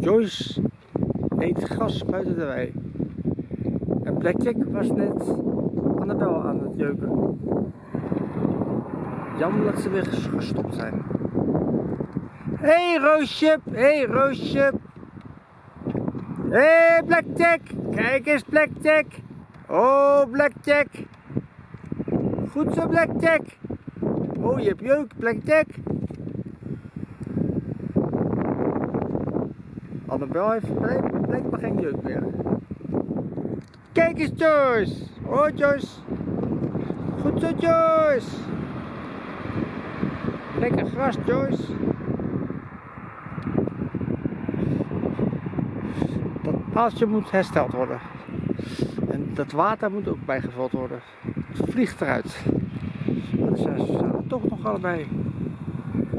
Joyce eet gras buiten de wei. En Blackjack was net Annabel aan het jeuken. Jammer dat ze weer gestopt zijn. Hé hey, Roosje, hé hey, Roosje. Hé hey, Blackjack, kijk eens Blackjack. Oh Blackjack. Goed zo Blackjack. Oh je hebt jeuk Blackjack. Annabel heeft blijkbaar geen jeuk meer. Kijk eens Joyce. Oh Joyce. Goed zo Joyce. Lekker gras Joyce. Dat paaltje moet hersteld worden. En dat water moet ook bijgevuld worden. Het vliegt eruit. Maar zijn er toch nog allebei.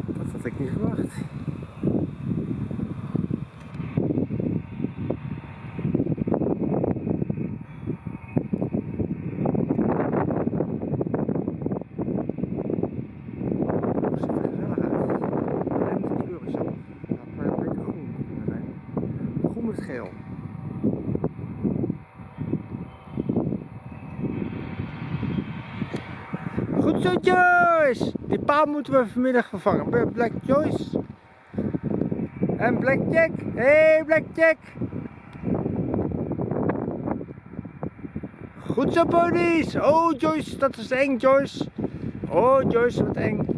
Dat had ik niet verwacht. Groen met geel. Goed zo Joyce! Die paal moeten we vanmiddag vervangen. Black Joyce. En Blackjack. Hé hey, Blackjack! Goed zo ponies! Oh Joyce, dat is eng Joyce. Oh Joyce, wat eng.